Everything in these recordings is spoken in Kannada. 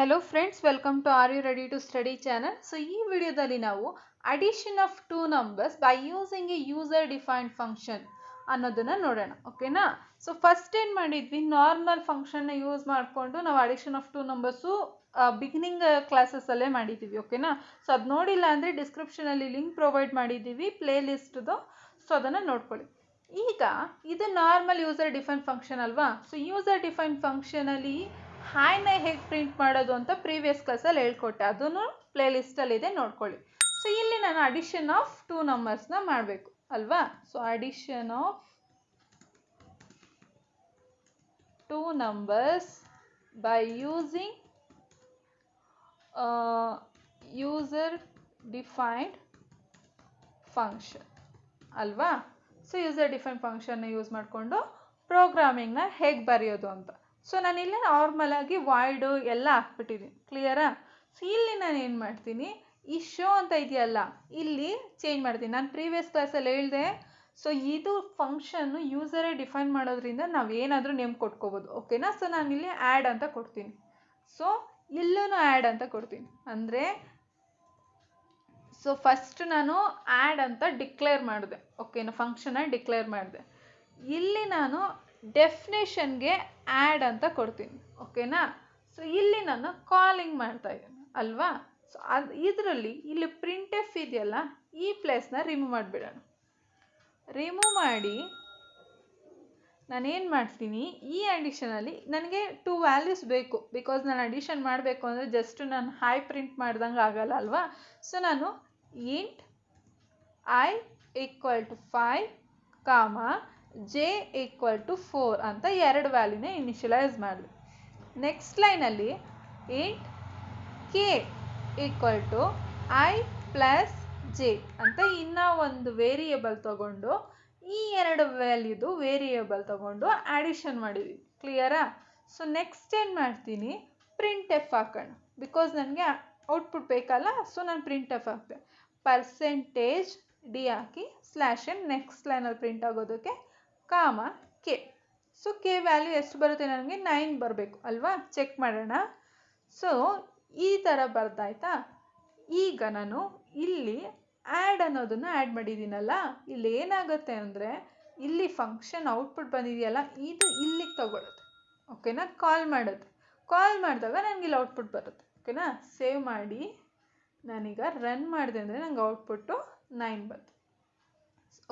Hello friends welcome to are you ready to study channel so ಈ ವಿಡಿಯೋದಲ್ಲಿ ನಾವು addition of two numbers by using a user defined function ಅನ್ನೋದನ್ನು ನೋಡೋಣ ಓಕೆನಾ ಸೊ ಫಸ್ಟ್ ಏನು ಮಾಡಿದ್ವಿ? ನಾರ್ಮಲ್ ಫಂಕ್ಷನ್ನ ಯೂಸ್ ಮಾಡಿಕೊಂಡು ನಾವು addition of two numbers beginning ಕ್ಲಾಸಸ್ಸಲ್ಲೇ ಮಾಡಿದ್ದೀವಿ ಓಕೆನಾ ಸೊ ಅದು ನೋಡಿಲ್ಲ ಅಂದರೆ ಡಿಸ್ಕ್ರಿಪ್ಷನಲ್ಲಿ ಲಿಂಕ್ ಪ್ರೊವೈಡ್ ಮಾಡಿದ್ದೀವಿ ಪ್ಲೇ ಲಿಸ್ಟ್ದು ಸೊ ಅದನ್ನು ನೋಡ್ಕೊಳ್ಳಿ. ಈಗ, ಇದು ನಾರ್ಮಲ್ ಯೂಸರ್ ಡಿಫೈನ್ ಫಂಕ್ಷನ್ ಅಲ್ವಾ? ಸೊ ಯೂಸರ್ ಡಿಫೈನ್ ಫಂಕ್ಷನಲ್ಲಿ ಹಾಯ್ನ ಹೇಗೆ ಪ್ರಿಂಟ್ ಮಾಡೋದು ಅಂತ ಪ್ರೀವಿಯಸ್ ಕ್ಲಾಸಲ್ಲಿ ಹೇಳ್ಕೊಟ್ಟೆ. ಅದನ್ನು ಪ್ಲೇ ಇದೆ, ನೋಡ್ಕೊಳ್ಳಿ. ಸೊ ಇಲ್ಲಿ ನಾನು ಅಡಿಷನ್ ಆಫ್ ಟೂ ನಂಬರ್ಸ್ನ ಮಾಡಬೇಕು, ಅಲ್ವಾ? So addition of two numbers by using user defined function ಅಲ್ವಾ? ಸೊ ಯೂಸರ್ ಡಿಫೈನ್ ಫಂಕ್ಷನ್ನ ಯೂಸ್ ಮಾಡಿಕೊಂಡು ಪ್ರೋಗ್ರಾಮಿಂಗ್ನ ಹೇಗೆ ಬರೆಯೋದು ಅಂತ. ಸೊ ನಾನಿಲ್ಲಿ ನಾರ್ಮಲಾಗಿ ವಾಯ್ಡು ಎಲ್ಲ ಹಾಕ್ಬಿಟ್ಟಿದ್ದೀನಿ ಕ್ಲಿಯರಾ ಸೊ ಇಲ್ಲಿ ನಾನು ಏನು ಮಾಡ್ತೀನಿ? ಈ ಶೋ ಅಂತ ಇದೆಯಲ್ಲ, ಇಲ್ಲಿ ಚೇಂಜ್ ಮಾಡ್ತೀನಿ. ನಾನು ಪ್ರೀವಿಯಸ್ ಕ್ಲಾಸಲ್ಲಿ ಹೇಳಿದೆ. ಸೊ ಇದು ಫಂಕ್ಷನ್ನು ಯೂಸರೇ ಡಿಫೈನ್ ಮಾಡೋದ್ರಿಂದ ನಾವು ಏನಾದರೂ ನೇಮ್ ಕೊಟ್ಕೋಬೋದು. ಓಕೆನಾ ಸೊ ನಾನಿಲ್ಲಿ ಆ್ಯಡ್ ಅಂತ ಕೊಡ್ತೀನಿ. ಸೊ ಇಲ್ಲೂ ಆ್ಯಡ್ ಅಂತ ಕೊಡ್ತೀನಿ. ಅಂದರೆ ಸೊ ಫಸ್ಟ್ ನಾನು ಆ್ಯಡ್ ಅಂತ ಡಿಕ್ಲೇರ್ ಮಾಡಿದೆ. ಓಕೆನಾ ಫಂಕ್ಷನ್ನ ಡಿಕ್ಲೇರ್ ಮಾಡಿದೆ. ಇಲ್ಲಿ ನಾನು ಡೆಫಿನೇಷನ್ಗೆ ಆ್ಯಡ್ ಅಂತ ಕೊಡ್ತೀನಿ ಓಕೆನಾ ಸೊ ಇಲ್ಲಿ ನಾನು ಕಾಲಿಂಗ್ ಮಾಡ್ತಾ ಇದ್ದೀನಿ, ಅಲ್ವಾ? ಸೊ ಅದು ಇದರಲ್ಲಿ ಇಲ್ಲಿ ಪ್ರಿಂಟ್ ಎಫ್ ಇದೆಯಲ್ಲ, ಈ ಪ್ಲೇಸ್ನ ರಿಮೂವ್ ಮಾಡಿಬಿಡೋಣ. ರಿಮೂವ್ ಮಾಡಿ ನಾನೇನು ಮಾಡ್ತೀನಿ, ಈ ಅಡಿಷನಲ್ಲಿ ನನಗೆ ಟೂ ವ್ಯಾಲ್ಯೂಸ್ ಬೇಕು ಬಿಕಾಸ್ ನಾನು ಅಡಿಷನ್ ಮಾಡಬೇಕು ಅಂದರೆ ಜಸ್ಟ್ ನಾನು ಹೈ ಪ್ರಿಂಟ್ ಮಾಡ್ದಂಗೆ ಆಗಲ್ಲ, ಅಲ್ವಾ? ಸೊ ನಾನು int I equal to five comma J equal to four ಅಂತ ಎರಡು ವ್ಯಾಲ್ಯೂನ ಇನಿಷಿಯಲೈಸ್ ಮಾಡಿದೆ ನೆಕ್ಸ್ಟ್ ಲೈನಲ್ಲಿ int K equal to I plus J ಅಂತ ಇನ್ನೂ ಒಂದು ವೇರಿಯೇಬಲ್ ತಗೊಂಡು ಈ ಎರಡು ವ್ಯಾಲ್ಯೂದು ವೇರಿಯೇಬಲ್ ತಗೊಂಡು ಆಡಿಷನ್ ಮಾಡಿದ್ವಿ. ಕ್ಲಿಯರಾ ಸೊ ನೆಕ್ಸ್ಟ್ ಏನು ಮಾಡ್ತೀನಿ? ಪ್ರಿಂಟ್ ಎಫ್ ಹಾಕೋಣ. ಬಿಕಾಸ್ ನನಗೆ ಔಟ್ಪುಟ್ ಬೇಕಲ್ಲ ಸೊ ನಾನು ಪ್ರಿಂಟ್ ಎಫ್ ಹಾಕ್ತೆ ಪರ್ಸೆಂಟೇಜ್ ಡಿ ಹಾಕಿ ಸ್ಲ್ಯಾಶ್ ನೆಕ್ಸ್ಟ್ ಲೈನಲ್ಲಿ ಪ್ರಿಂಟ್ ಆಗೋದಕ್ಕೆ comma K. So K value ಎಷ್ಟು ಬರುತ್ತೆ ನನಗೆ? ನೈನ್ ಬರಬೇಕು, ಅಲ್ವಾ? ಚೆಕ್ ಮಾಡೋಣ. ಸೊ ಈ ಥರ ಬರ್ದಾಯ್ತಾ? ಈಗ ನಾನು ಇಲ್ಲಿ ಆ್ಯಡ್ ಅನ್ನೋದನ್ನು ಆ್ಯಡ್ ಮಾಡಿದ್ದೀನಲ್ಲ, ಇಲ್ಲಿ ಏನಾಗುತ್ತೆ ಅಂದರೆ, ಇಲ್ಲಿ ಫಂಕ್ಷನ್ ಔಟ್ಪುಟ್ ಬಂದಿದೆಯಲ್ಲ, ಇದು ಇಲ್ಲಿಗೆ ತಗೊಳುತ್ತೆ. ಓಕೆನಾ ಕಾಲ್ ಮಾಡುತ್ತೆ ಕಾಲ್ ಮಾಡಿದಾಗ ನನಗೆ ಇಲ್ಲಿ ಔಟ್ಪುಟ್ ಬರುತ್ತೆ. ಓಕೆನಾ ಸೇವ್ ಮಾಡಿ. ನಾನೀಗ ರನ್ ಮಾಡಿದೆ ಅಂದರೆ ನನಗೆ ಔಟ್ಪುಟ್ಟು ನೈನ್ ಬಂತು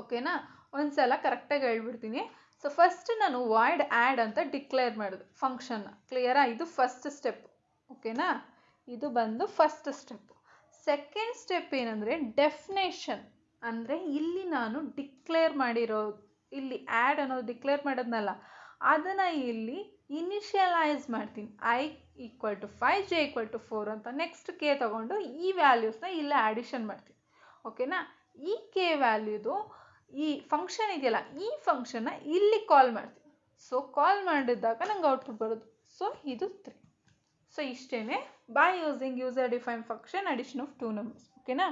ಓಕೆನಾ ಒಂದು ಸಲ ಕರೆಕ್ಟಾಗಿ ಹೇಳ್ಬಿಡ್ತೀನಿ. ಸೊ ಫಸ್ಟ್ ನಾನು ವಾಯ್ಡ್ ಆ್ಯಡ್ ಅಂತ ಡಿಕ್ಲೇರ್ ಮಾಡಿದೆ. ಫಂಕ್ಷನ್ನ ಕ್ಲಿಯರಾ ಇದು ಫಸ್ಟ್ ಸ್ಟೆಪ್ ಓಕೆನಾ ಇದು ಬಂದು ಫಸ್ಟ್ ಸ್ಟೆಪ್ ಸೆಕೆಂಡ್ ಸ್ಟೆಪ್ ಏನಂದರೆ ಡೆಫಿನೇಷನ್ ಅಂದರೆ ಇಲ್ಲಿ ನಾನು ಡಿಕ್ಲೇರ್ ಮಾಡಿರೋ, ಇಲ್ಲಿ ಆ್ಯಡ್ ಅನ್ನೋದು ಡಿಕ್ಲೇರ್ ಮಾಡೋದ್ನಲ್ಲ, ಅದನ್ನು ಇಲ್ಲಿ ಇನಿಷಿಯಲೈಸ್ ಮಾಡ್ತೀನಿ. I equal to five J equal to four ಅಂತ ನೆಕ್ಸ್ಟ್ ಕೆ ತಗೊಂಡು ಈ ವ್ಯಾಲ್ಯೂಸ್ನ ಇಲ್ಲೇ ಆ್ಯಡಿಷನ್ ಮಾಡ್ತೀನಿ. ಓಕೆನಾ ಈ ಕೆ ವ್ಯಾಲ್ಯೂದು ಈ ಫಂಕ್ಷನ್ ಇದೆಯಲ್ಲ, ಈ ಫಂಕ್ಷನ್ನ ಇಲ್ಲಿ ಕಾಲ್ ಮಾಡ್ತೀನಿ ಸೊ ಕಾಲ್ ಮಾಡಿದಾಗ ನಂಗೆ ಔಟ್ಪುಟ್ ಬರೋದು. ಸೊ ಇದು ತ್ರೀ ಸೊ ಇಷ್ಟೇ by using user define function addition of two numbers ಓಕೆನಾ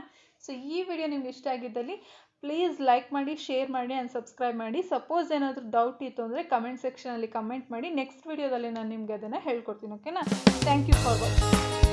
ಸೊ ಈ ವಿಡಿಯೋ ನಿಮ್ಗೆ ಇಷ್ಟ ಆಗಿದ್ದಲ್ಲಿ ಪ್ಲೀಸ್ ಲೈಕ್ ಮಾಡಿ ಶೇರ್ ಮಾಡಿ ಆ್ಯಂಡ್ ಸಬ್ಸ್ಕ್ರೈಬ್ ಮಾಡಿ. ಸಪೋಸ್ ಏನಾದರೂ ಡೌಟ್ ಇತ್ತು ಅಂದರೆ ಕಮೆಂಟ್ ಸೆಕ್ಷನಲ್ಲಿ ಕಮೆಂಟ್ ಮಾಡಿ. ನೆಕ್ಸ್ಟ್ ವಿಡಿಯೋದಲ್ಲಿ ನಾನು ನಿಮಗೆ ಅದನ್ನು ಹೇಳ್ಕೊಡ್ತೀನಿ. ಓಕೆನಾ ಥ್ಯಾಂಕ್ ಯು ಫಾರ್ ವಾಚಿಂಗ್